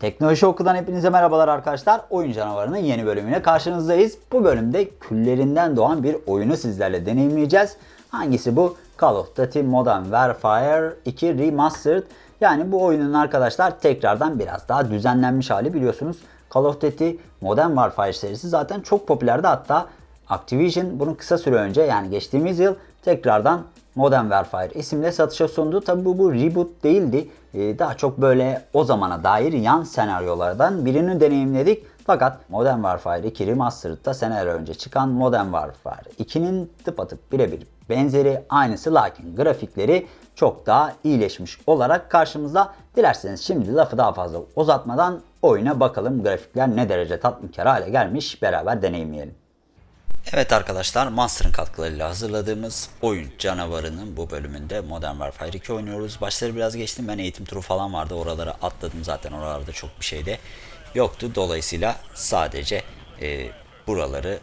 Teknoloji Oku'dan hepinize merhabalar arkadaşlar. Oyun Canavarı'nın yeni bölümüne karşınızdayız. Bu bölümde küllerinden doğan bir oyunu sizlerle deneyimleyeceğiz. Hangisi bu? Call of Duty Modern Warfare 2 Remastered. Yani bu oyunun arkadaşlar tekrardan biraz daha düzenlenmiş hali biliyorsunuz. Call of Duty Modern Warfare serisi zaten çok popülerdi. Hatta Activision bunu kısa süre önce yani geçtiğimiz yıl tekrardan Modern Warfare isimle satışa sundu. Tabi bu, bu reboot değildi. Ee, daha çok böyle o zamana dair yan senaryolardan birini deneyimledik. Fakat Modern Warfare 2 Remastered'da seneler önce çıkan Modern Warfare 2'nin tıpatıp birebir benzeri aynısı lakin grafikleri çok daha iyileşmiş olarak karşımızda. Dilerseniz şimdi lafı daha fazla uzatmadan oyuna bakalım grafikler ne derece tatminkar hale gelmiş beraber deneyimleyelim. Evet arkadaşlar Monster'ın katkılarıyla hazırladığımız oyun canavarının bu bölümünde Modern Warfare 2 oynuyoruz. Başları biraz geçtim ben eğitim turu falan vardı oraları atladım zaten oralarda çok bir şey de yoktu. Dolayısıyla sadece e, buraları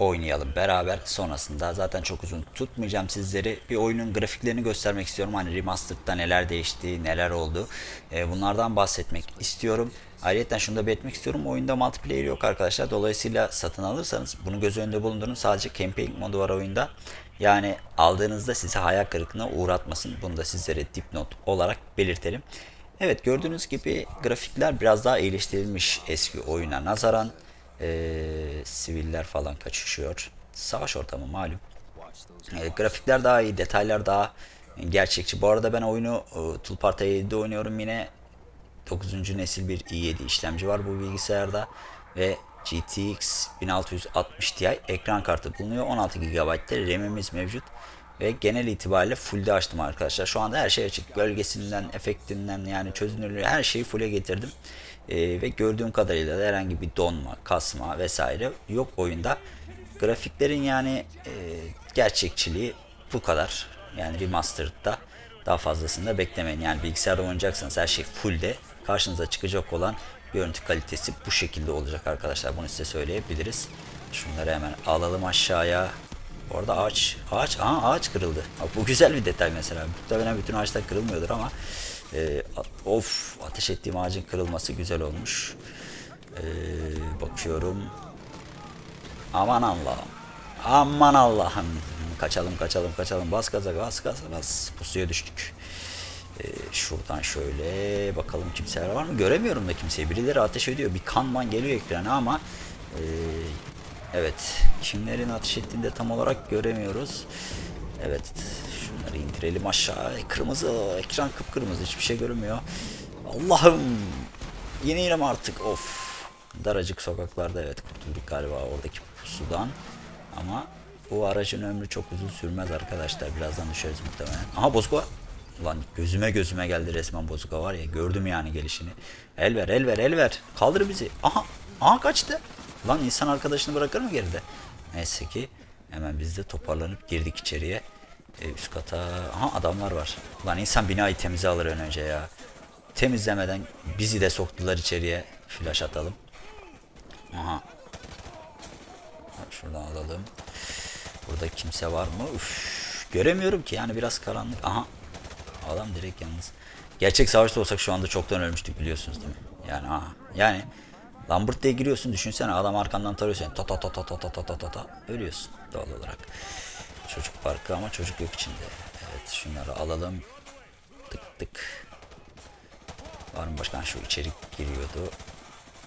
oynayalım beraber. Sonrasında zaten çok uzun tutmayacağım sizleri. Bir oyunun grafiklerini göstermek istiyorum. Hani remastered'da neler değişti, neler oldu. E, bunlardan bahsetmek istiyorum. Ayrıca şunu da belirtmek istiyorum. Oyunda multiplayer yok arkadaşlar. Dolayısıyla satın alırsanız bunu göz önünde bulundurun. Sadece campaign modu var oyunda. Yani aldığınızda sizi hayal kırıklığına uğratmasın. Bunu da sizlere dipnot olarak belirtelim. Evet gördüğünüz gibi grafikler biraz daha iyileştirilmiş eski oyuna nazaran. Ee, siviller falan kaçışıyor. Savaş ortamı malum. E, grafikler daha iyi, detaylar daha gerçekçi. Bu arada ben oyunu e, Tulparta 7'de oynuyorum yine. 9. nesil bir i7 işlemci var bu bilgisayarda ve GTX 1660 Ti ekran kartı bulunuyor. 16 GB'de RAM'imiz mevcut ve genel itibariyle full'de açtım arkadaşlar. Şu anda her şey açık. Gölgesinden, efektinden yani çözünürlüğü her şeyi full'e getirdim. Ee, ve gördüğüm kadarıyla da herhangi bir donma, kasma vesaire yok oyunda. Grafiklerin yani e, gerçekçiliği bu kadar. Yani remastered'da daha fazlasını da beklemeyin. Yani bilgisayarda oynayacaksanız her şey full'de. Karşınıza çıkacak olan görüntü kalitesi bu şekilde olacak arkadaşlar. Bunu size söyleyebiliriz. Şunları hemen alalım aşağıya. Bu arada ağaç, ağaç, aha ağaç kırıldı. Bak bu güzel bir detay mesela. Muhtemelen bütün ağaçlar kırılmıyordur ama e, of ateş ettiğim ağacın kırılması güzel olmuş. E, bakıyorum. Aman Allah'ım. Aman Allah'ım. Kaçalım kaçalım kaçalım. Bas gaza bas gaza bas. Pusuya düştük. Ee, şuradan şöyle bakalım kimseler var mı? Göremiyorum da kimseyi. Birileri ateş ediyor. Bir kanman geliyor ekrana ama e, evet kimlerin ateş ettiğini de tam olarak göremiyoruz. Evet şunları indirelim aşağı. Kırmızı ekran kıpkırmızı hiçbir şey görünmüyor. Allah'ım mi artık of daracık sokaklarda evet kurtulduk galiba oradaki pusudan ama bu aracın ömrü çok uzun sürmez arkadaşlar birazdan düşeriz muhtemelen. Aha bozuk var. Ulan gözüme gözüme geldi resmen bozuka var ya gördüm yani gelişini. El ver el ver el ver. Kaldır bizi. Aha. Aha kaçtı. Lan insan arkadaşını bırakır mı geride? Neyse ki hemen biz de toparlanıp girdik içeriye. Ee, üst kata. Aha adamlar var. Lan insan binayı temize alır ön önce ya. Temizlemeden bizi de soktular içeriye. Flash atalım. Aha. Şuradan alalım. Burada kimse var mı? Üf. Göremiyorum ki yani biraz karanlık. Aha Adam direkt yalnız. Gerçek savaşta olsak şu anda çoktan ölmüştük biliyorsunuz değil mi? Yani aha. Yani Lambert diye giriyorsun düşünsene adam arkandan tarıyor seni. Ta ta ta ta ta ta ta ta ta ta. Ölüyorsun doğal olarak. Çocuk parkı ama çocuk yok içinde. Evet şunları alalım. Tık tık. Var mı başkan şu içeri giriyordu.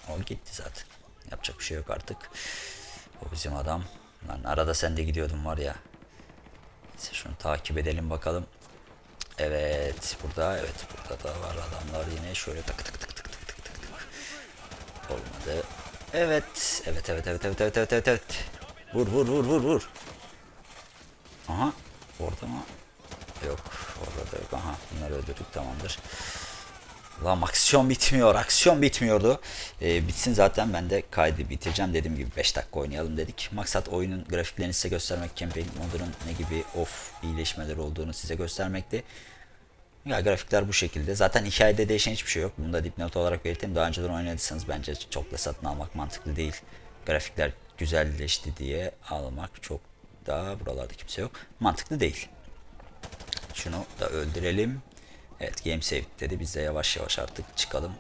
O gitti zaten. Yapacak bir şey yok artık. O bizim adam. Lan arada sen de gidiyordun var ya. Neyse şunu takip edelim bakalım. Evet burada evet burada da var adamlar yine şöyle tık tık tık tık tık tık tık tık. Olmadı. Evet evet evet evet evet evet evet evet. Vur vur vur vur vur. Aha. Orada mı? Yok. Orada da yok. Aha. Bunları öldürdük tamamdır. Lan aksiyon bitmiyor. Aksiyon bitmiyordu. Ee, bitsin zaten ben de kaydı bitireceğim. Dediğim gibi 5 dakika oynayalım dedik. Maksat oyunun grafiklerini size göstermek. Campaign modunun ne gibi of iyileşmeler olduğunu size göstermekti. Ya grafikler bu şekilde. Zaten hikayede değişen hiçbir şey yok. Bunu da dipnot olarak belirteyim. Daha önceden oynadıysanız bence çok da satın almak mantıklı değil. Grafikler güzelleşti diye almak çok daha buralarda kimse yok. Mantıklı değil. Şunu da öldürelim. Evet game save dedi. Biz de yavaş yavaş artık çıkalım.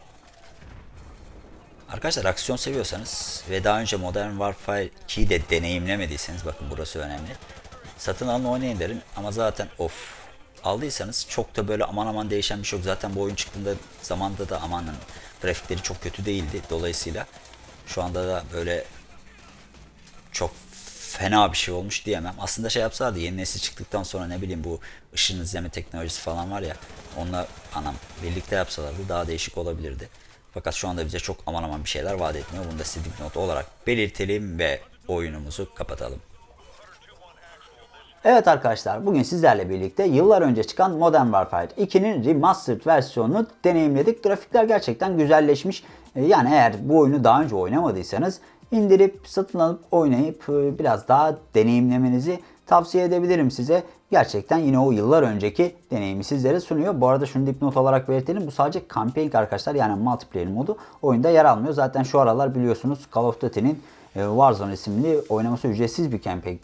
Arkadaşlar aksiyon seviyorsanız ve daha önce Modern Warfare 2'yi de deneyimlemediyseniz bakın burası önemli. Satın alın oynayın derim ama zaten of aldıysanız çok da böyle aman aman değişen bir şey yok. Zaten bu oyun çıktığında zamanda da amanın grafikleri çok kötü değildi. Dolayısıyla şu anda da böyle çok fena bir şey olmuş diyemem. Aslında şey yapsalardı yeni nesil çıktıktan sonra ne bileyim bu ışın izleme teknolojisi falan var ya onunla anam birlikte yapsalardı daha değişik olabilirdi. Fakat şu anda bize çok aman aman bir şeyler vaat etmiyor. Bunu da size dipnot olarak belirtelim ve oyunumuzu kapatalım. Evet arkadaşlar bugün sizlerle birlikte yıllar önce çıkan Modern Warfare 2'nin remastered versiyonunu deneyimledik. Grafikler gerçekten güzelleşmiş. Ee, Yani eğer bu oyunu daha önce oynamadıysanız indirip satın alıp oynayıp e, biraz daha deneyimlemenizi tavsiye edebilirim size. Gerçekten yine o yıllar önceki deneyimi sizlere sunuyor. Bu arada şunu dipnot olarak belirtelim. Bu sadece campaign arkadaşlar yani multiplayer modu oyunda yer almıyor. Zaten şu aralar biliyorsunuz Call of Duty'nin e, Warzone isimli oynaması ücretsiz bir campaign e,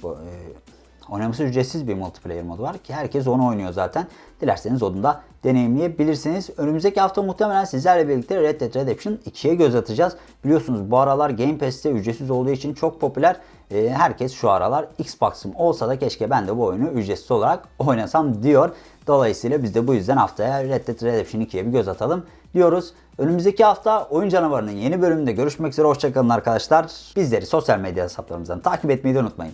Oynaması ücretsiz bir multiplayer modu var ki herkes onu oynuyor zaten. Dilerseniz onu da deneyimleyebilirsiniz. Önümüzdeki hafta muhtemelen sizlerle birlikte Red Dead Redemption 2'ye göz atacağız. Biliyorsunuz bu aralar Game Pass'te ücretsiz olduğu için çok popüler. Ee, herkes şu aralar Xbox'ım olsa da keşke ben de bu oyunu ücretsiz olarak oynasam diyor. Dolayısıyla biz de bu yüzden haftaya Red Dead Redemption 2'ye bir göz atalım diyoruz. Önümüzdeki hafta Oyun Canavarı'nın yeni bölümünde görüşmek üzere. Hoşçakalın arkadaşlar. Bizleri sosyal medya hesaplarımızdan takip etmeyi de unutmayın.